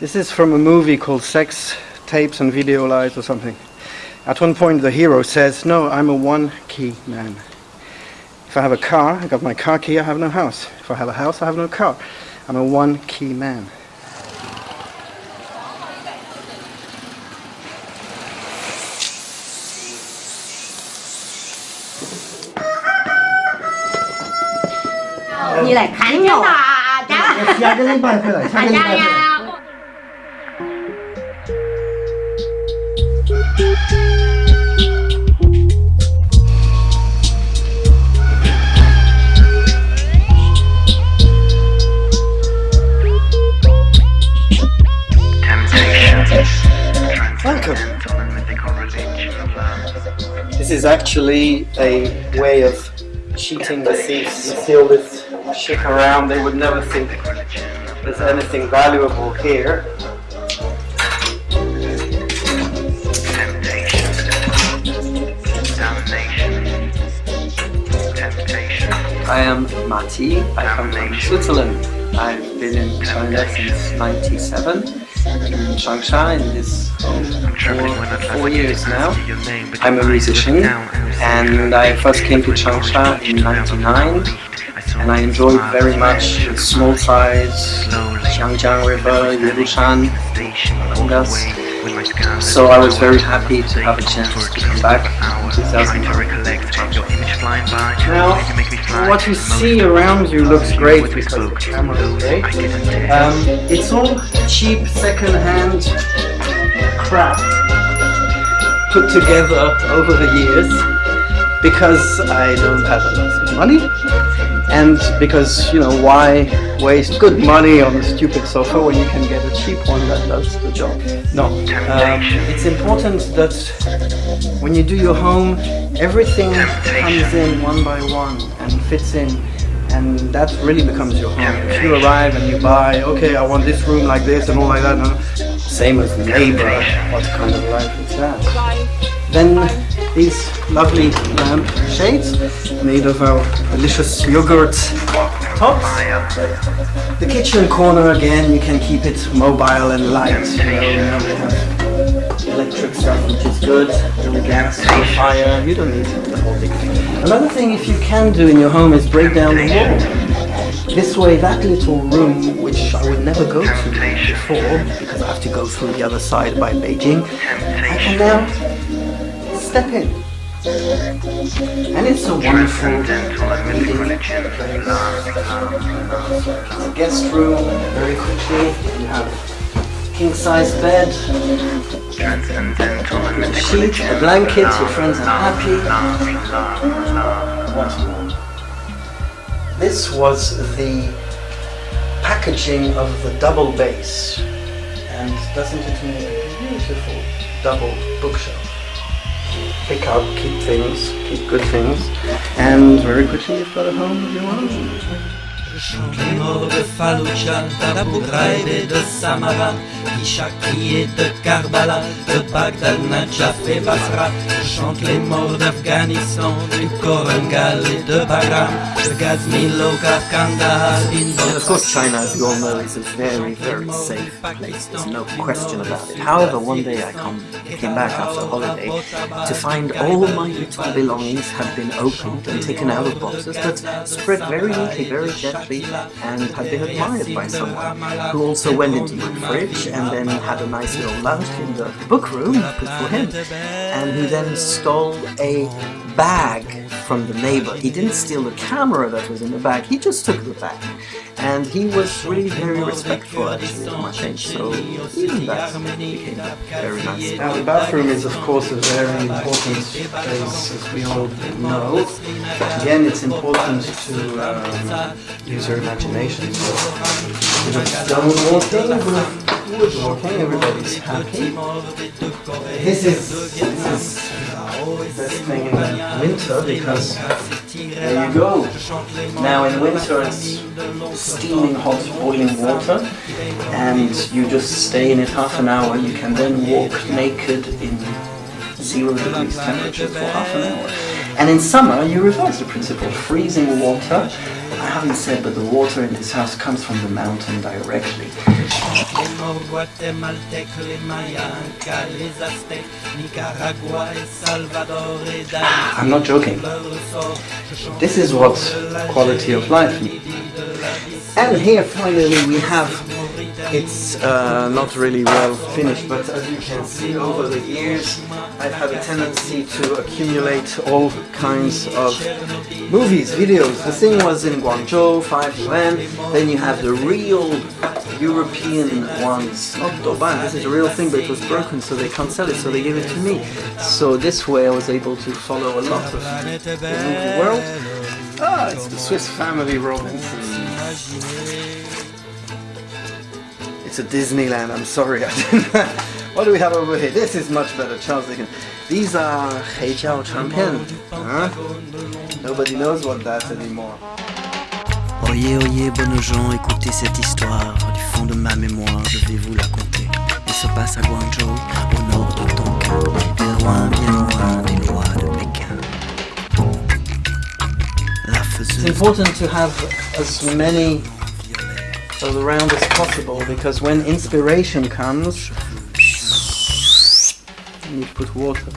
This is from a movie called Sex, Tapes and Video Lies or something. At one point the hero says, no, I'm a one-key man. If I have a car, I got my car key, I have no house. If I have a house, I have no car. I'm a one-key man. như là khánh Chắc rồi là chắc下个礼拜回来，下个礼 Is actually a way of cheating the thieves. You see all this shit around, they would never think there's anything valuable here. I am Mati. I come from Switzerland. I've been in China since 97 in Changsha in this home for four years now. I'm a musician and I first came to Changsha in 99 and I enjoyed very much the small size, Xiangjiang River, Yuelushan, Gangas. So I was very happy to have a chance to come back in 2009. Now, what you see around you looks great because the camera is great. Um, it's all cheap second-hand put together over the years because I don't have a lot of money and because, you know, why waste good money on a stupid sofa when you can get a cheap one that does the job? No. Um, it's important that when you do your home, everything comes in one by one and fits in and that really becomes your home. If you arrive and you buy, okay, I want this room like this and all like that, same as neighbor, what kind of life is that? Then these lovely lamp shades made of our delicious yogurt tops. The kitchen corner again, you can keep it mobile and light. You know, we have electric stuff which is good, the gas, the fire, you don't need the whole big thing. Another thing if you can do in your home is break down the wall. This way that little room, which I would never go to before, because I have to go through the other side by Beijing, I can now step in. And it's a wonderful meeting guest room, very quickly. You have king size bed, a sheet, a blanket, your friends are happy. What? This was the packaging of the double bass. And doesn't it make a beautiful double bookshelf? Pick up, keep things, keep good things, and very quickly you've got a home Najaf et Basra. Je chante les morts d'Afghanistan, du Korengal et de Bagram, de Ghazni, Logar, Kandahar, And Indore. of course China, as you all know, is a very, very safe place. There's no question about it. However, one day I come, came back after a holiday to find all my little belongings had been opened and taken out of boxes, but spread very neatly, very gently, and had been admired by someone who also went into my fridge and then had a nice little lunch in the book room for him, and who then stole a bag from the neighbor. He didn't steal the camera that was in the bag, he just took the bag. And he was really very respectful actually of my things, so even that became very nice. Now the bathroom is of course a very important place as we all know. Again it's important to um, use your imagination. So of stone walking woodworking, everybody's happy. This is, this is the best thing in winter because there you go. Now in winter it's steaming hot boiling water and you just stay in it half an hour. You can then walk naked in zero degrees temperature for half an hour. And in summer you reverse the principle, freezing water I haven't said, but the water in this house comes from the mountain directly. I'm not joking. This is what quality of life. means. And here finally we have, it's uh, not really well finished, but as you can see over the years I've had a tendency to accumulate all kinds of movies, videos. The thing was in Guangzhou, 5 yuan, then you have the real European ones, not Douban, this is a real thing but it was broken so they can't sell it so they gave it to me. So this way I was able to follow a lot of the movie world. Ah, it's the Swiss Family Robinson. It's Disneyland, I'm sorry. I didn't. what do we have over here? This is much better, Charles Dickens. These are Heijiao Champion. Huh? Nobody knows what that's anymore. Oyez, oyez, bonnes gens, écoutez cette histoire. Du fond de ma mémoire, je vais vous la conter. Elle se passe à Guangzhou, au nord de Tonkin, loin, bien loin des lois de Pékin. La It's important to have as many around as possible because when inspiration comes, you need to put water.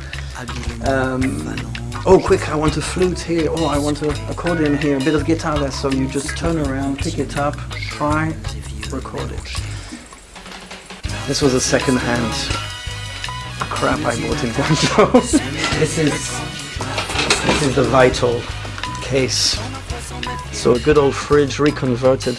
Um, oh, quick! I want a flute here. Oh, I want an accordion here. A bit of guitar there. So you just turn around, pick it up, try, record it. This was a second-hand crap I bought in Guangzhou. this is this is the vital case. So a good old fridge reconverted.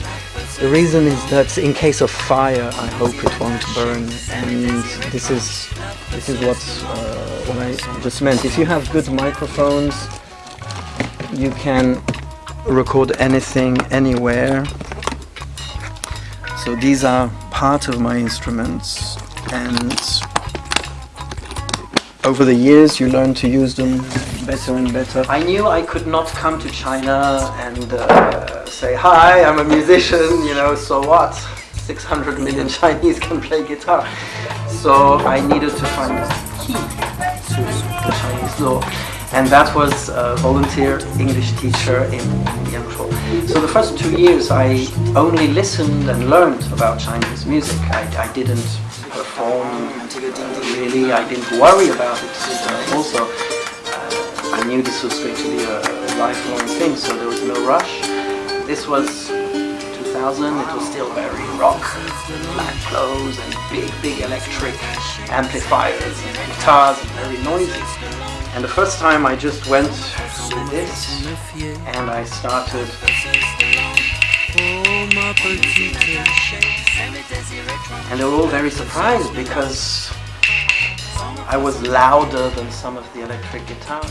The reason is that in case of fire, I hope it won't burn. And this is this is what uh, what I just meant. If you have good microphones, you can record anything anywhere. So these are part of my instruments, and over the years you learn to use them better and better. I knew I could not come to China and uh, say, hi, I'm a musician, you know, so what? 600 million Chinese can play guitar. So I needed to find a key to the Chinese law. And that was a volunteer English teacher in Yangzhou. So the first two years I only listened and learned about Chinese music. I, I didn't perform really, I didn't worry about it also. Uh, I knew this was going to be a lifelong thing, so there was no rush. This was 2000, it was still very rock, black clothes and big, big electric amplifiers and guitars and very noisy. And the first time I just went with this and I started and they were all very surprised because I was louder than some of the electric guitars.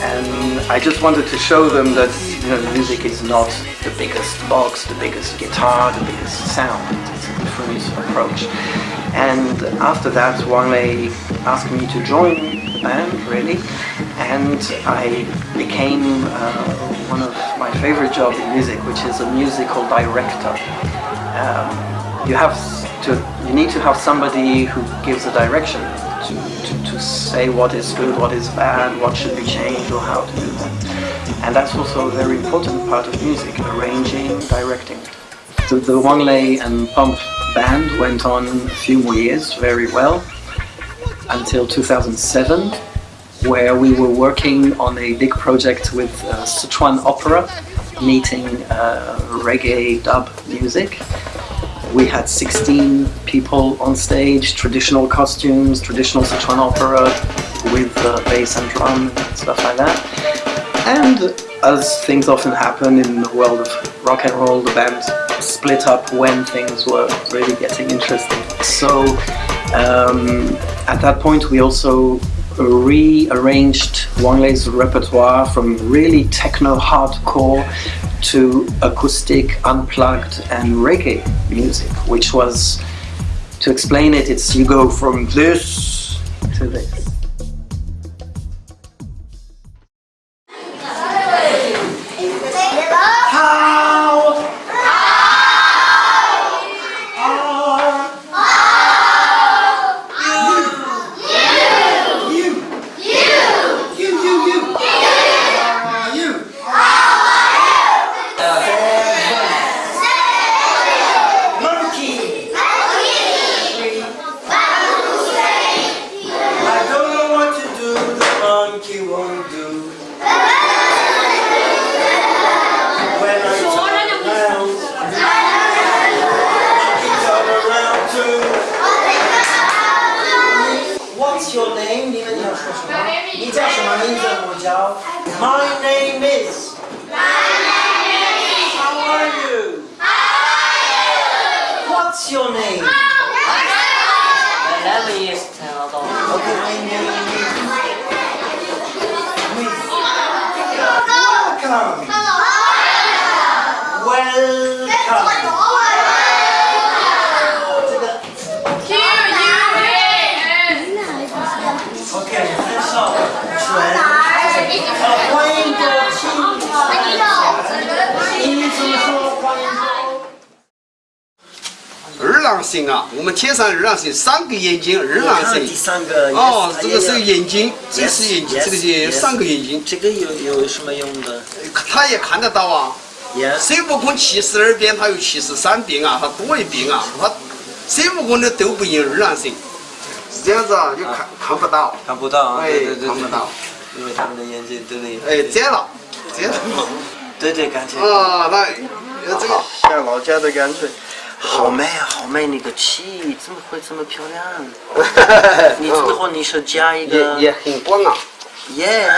And I just wanted to show them that you know, music is not the biggest box, the biggest guitar, the biggest sound. It's a different approach. And after that, Wang Lei asked me to join the band, really. And I became uh, one of my favorite jobs in music, which is a musical director. Um, you have to, you need to have somebody who gives a direction to, to, to say what is good, what is bad, what should be changed or how to do that. And that's also a very important part of music, arranging, directing. The Wang Lei and Pump band went on a few more years very well until 2007 where we were working on a big project with uh, Sichuan Opera meeting uh, reggae dub music we had 16 people on stage, traditional costumes, traditional Sichuan opera with uh, bass and drum and stuff like that. And as things often happen in the world of rock and roll, the band split up when things were really getting interesting. So um, at that point we also rearranged Wang Lei's repertoire from really techno hardcore to acoustic, unplugged and reggae music, which was, to explain it, it's you go from this to this. What's your name? Eleven years tell though. Okay, my name is. Miss. Welcome. Welcome. 二郎神啊，我们天上二郎神，三个眼睛，二郎神。第三个。哦，这个是眼睛，这是眼睛，这个是三个眼睛。这个有有什么用的？他也看得到啊。孙悟空七十二变，他有七十三变啊，他多一变啊，他孙悟空的都不赢二郎神。是这样子啊，就看看不到。看不到啊，哎对对对，看不到。因为他们的眼睛对对。哎，摘了，摘了。对对，感觉。啊，那这个像老家的感觉。好美啊，好美！那个气怎么会这么漂亮？你之后你是加一个也也很光啊。耶，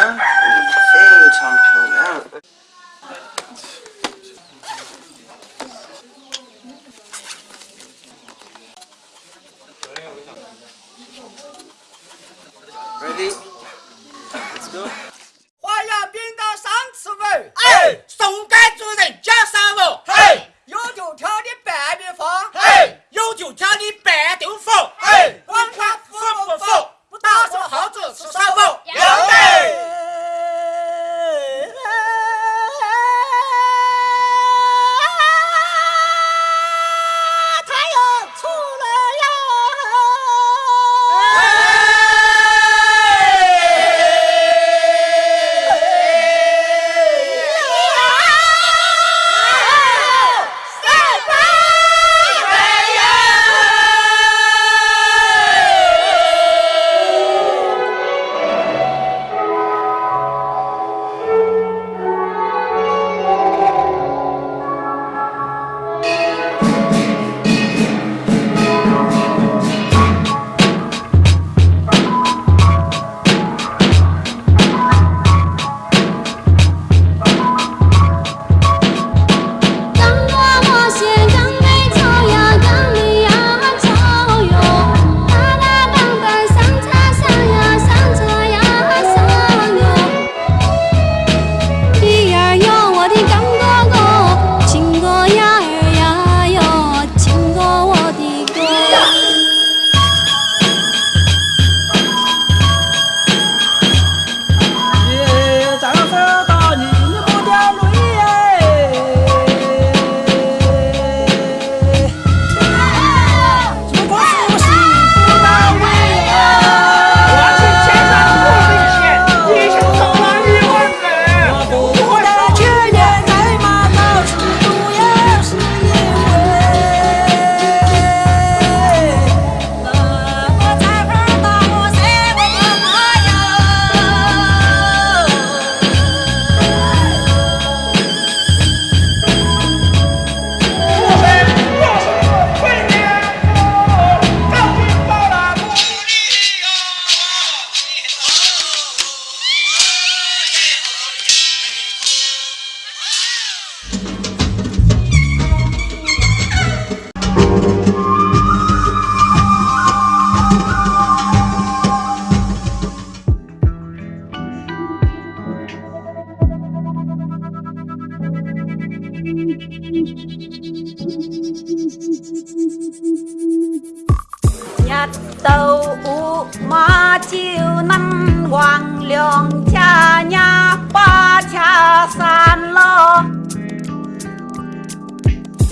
非常漂亮。Ready？花样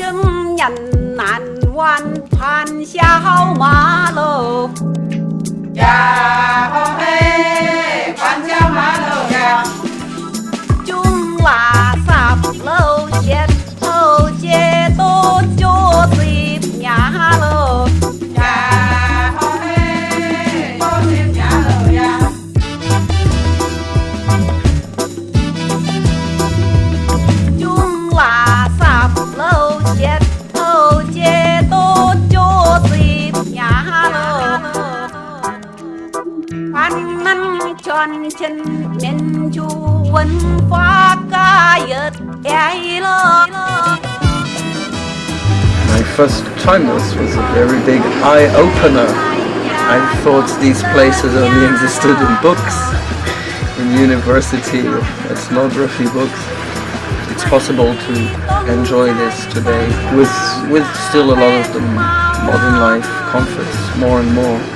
正人难挽盘小马喽。呀嘿，盘小马喽呀，中拉萨喽，街头街多就水呀喽。 My first time was, was a very big eye-opener. I thought these places only existed in books, in university ethnography books. It's possible to enjoy this today with, with still a lot of the modern life comforts, more and more.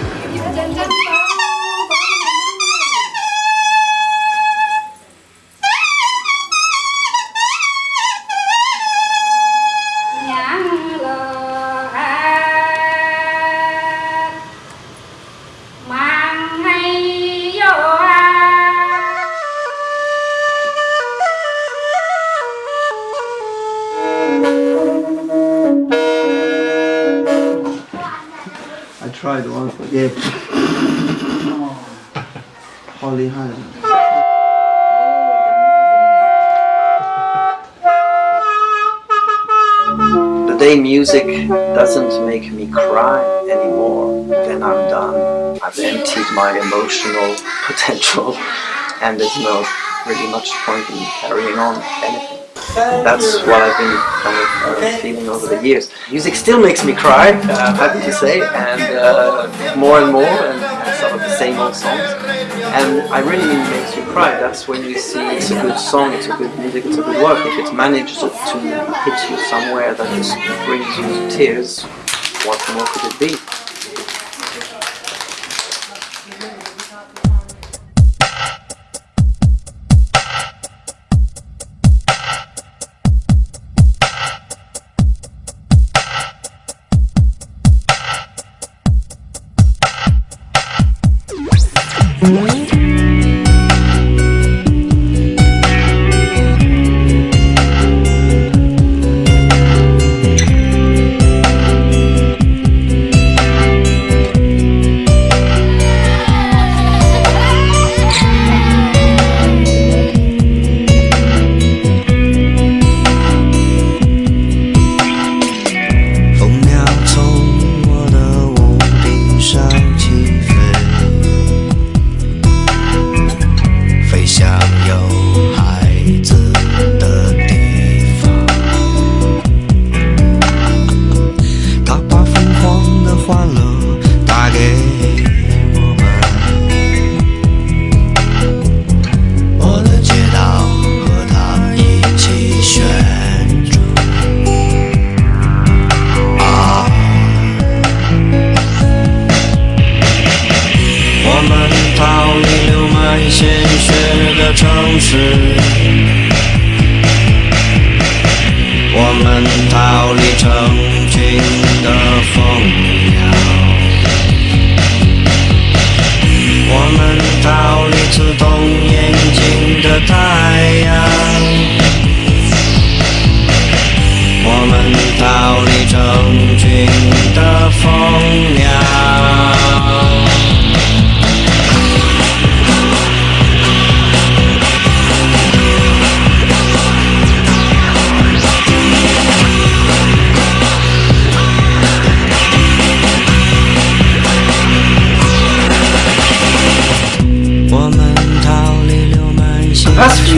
tried once, but yeah. 好厉害。 The day music doesn't make me cry anymore, then I'm done. I've emptied my emotional potential and there's no really much point in carrying on anything. That's what I've been kind of uh, feeling over the years. Music still makes me cry, uh, happy to say, and uh, more and more, and, and some of the same old songs. And I really mean makes you cry. That's when you see it's a good song, it's a good music, it's a good work. If it manages to hit you somewhere that just brings you to tears, what more could it be?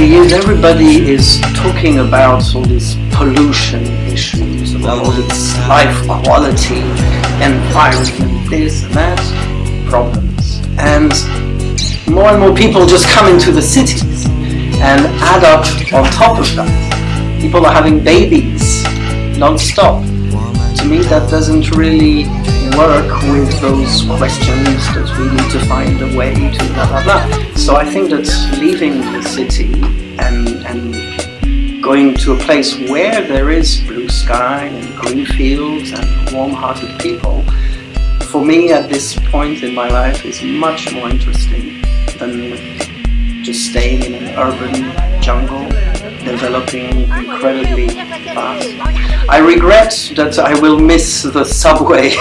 Years, everybody is talking about all these pollution issues, about all this life quality, environment, this and that, problems. And more and more people just come into the cities and add up on top of that. People are having babies non-stop. To me, that doesn't really work with those questions that we need to find a way to blah blah blah. So I think that leaving the city and and going to a place where there is blue sky and green fields and warm-hearted people, for me at this point in my life is much more interesting than just staying in an urban jungle developing incredibly fast. I regret that I will miss the subway.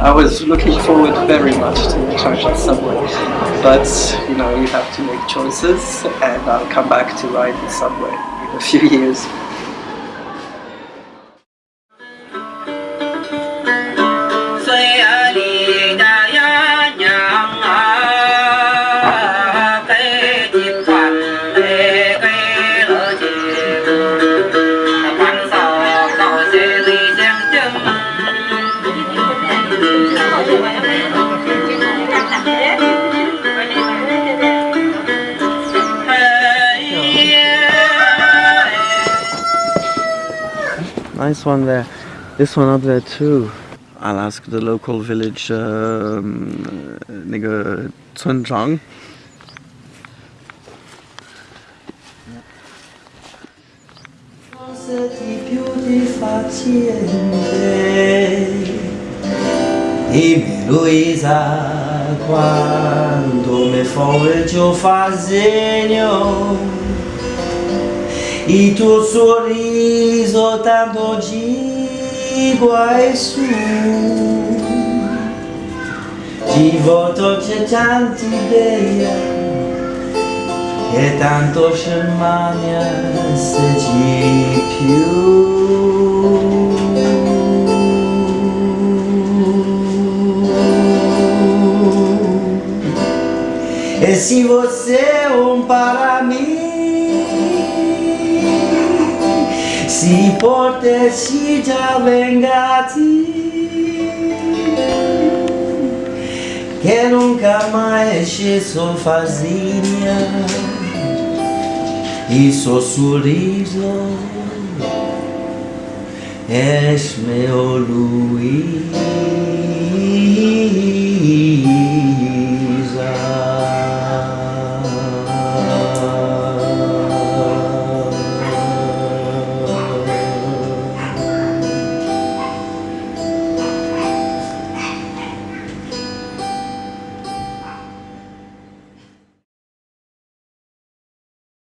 I was looking forward very much to the China subway. But, you know, you have to make choices and I'll come back to ride the subway in a few years. this one there, this one up there too. I'll ask the local village um, nigga Zhang. Quando me for eu Il tuo sorriso tanto gigua e su Di volto c'è tanti idee e tanto scermania se ci più. E se você um para mim si porte si già vengati che nunca mai è fazia e il sorriso è meu lui.